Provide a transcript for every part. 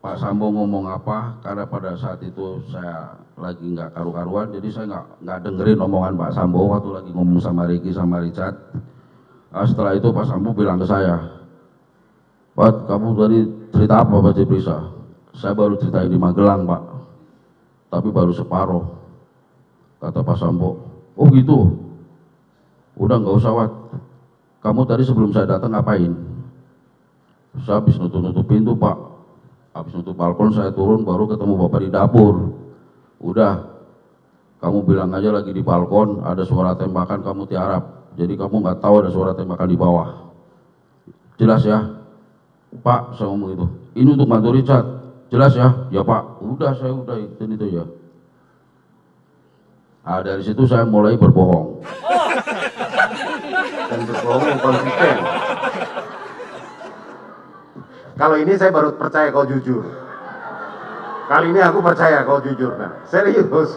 Pak Sambo ngomong apa karena pada saat itu saya lagi nggak karu-karuan jadi saya nggak nggak dengerin omongan Pak Sambo waktu lagi ngomong sama Ricky sama Richard. Nah, setelah itu Pak Sambo bilang ke saya Pak kamu tadi cerita apa Pak Ciprisa? Saya baru cerita di Magelang Pak tapi baru separuh kata Pak Sambo. Oh gitu? Udah nggak usah Wat. Kamu tadi sebelum saya datang ngapain? Saya habis nutup-nutup pintu Pak habis nutup balkon saya turun baru ketemu bapak di dapur. Udah kamu bilang aja lagi di balkon ada suara tembakan kamu tiarap. Jadi kamu nggak tahu ada suara tembakan di bawah. Jelas ya? Pak saya ngomong itu ini untuk bantu Richard jelas ya? Ya pak. Udah saya udah itu itu ya. Nah dari situ saya mulai berbohong. Dan berbohong konsisten. Kalau ini saya baru percaya kau jujur. Kali ini aku percaya kau jujur. Nah, serius.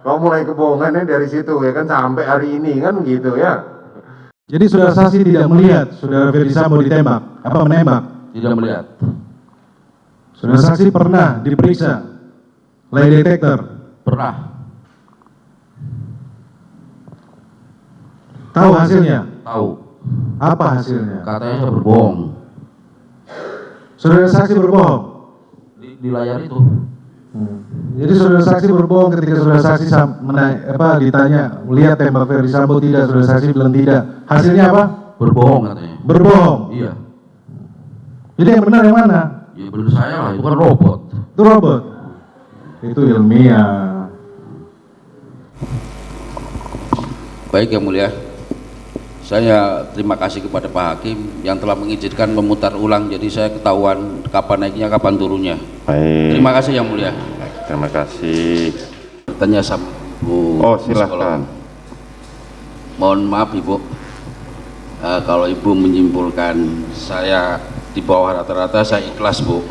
kau mulai kebohongannya dari situ ya kan sampai hari ini kan gitu ya. Jadi saudara saksi tidak melihat saudara Ferdi Sambo ditembak, apa menembak? tidak melihat Saudara saksi pernah diperiksa lie detector, pernah tahu hasilnya? tahu Apa hasilnya? katanya saya berbohong Saudara saksi berbohong. di, di layar itu Jadi saudara saksi berbohong ketika saudara saksi sam- mena- apa ditanya melihat tembak Ferdi Sambo tidak, saudara saksi bilang tidak. Hasilnya apa? berbohong katanya Berbohong. iya Jadi yang benar yang mana? ya benar saya lah itu kan robot Itu robot. Itu ilmiah. Baik yang mulia, saya terima kasih kepada Pak Hakim yang telah mengizinkan memutar ulang jadi saya ketahuan kapan naiknya, kapan turunnya. Baik, Terima kasih yang mulia. terima kasih. Tanya sama Bu Oh, silahkan. Mohon maaf Ibu, Eh, kalau Ibu menyimpulkan saya di bawah rata-rata saya ikhlas Bu.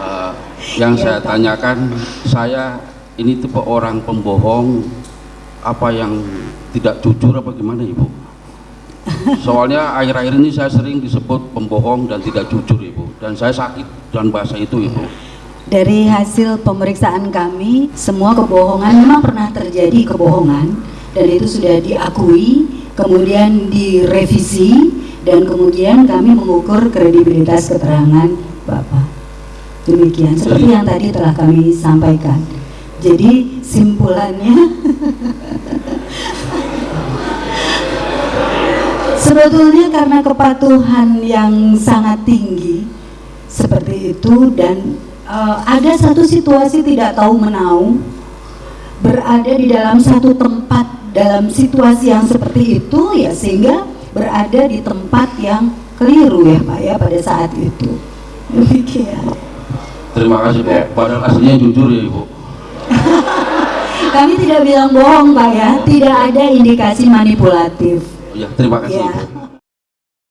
Eh, yang saya tanyakan, saya ini tipe orang pembohong apa yang tidak jujur apa gimana Ibu? Soalnya akhir-akhir ini saya sering disebut pembohong dan tidak jujur Ibu, dan saya sakit dan bahasa itu Ibu. Dari hasil pemeriksaan kami, semua kebohongan memang pernah terjadi kebohongan dan itu sudah diakui, kemudian direvisi dan kemudian kami mengukur kredibilitas keterangan Bapak. Demikian seperti yang tadi telah kami sampaikan. Jadi simpulannya sebetulnya karena kepatuhan yang sangat tinggi seperti itu dan eh, ada satu situasi tidak tahu menau berada di dalam satu tempat dalam situasi yang seperti itu ya sehingga berada di tempat yang keliru ya Pak ya pada saat itu. Demikian. Terima kasih Bu, padahal aslinya jujur ya Ibu. Kami tidak bilang bohong Pak ya. Tidak ada indikasi manipulatif. Ya, terima kasih ya Ibu.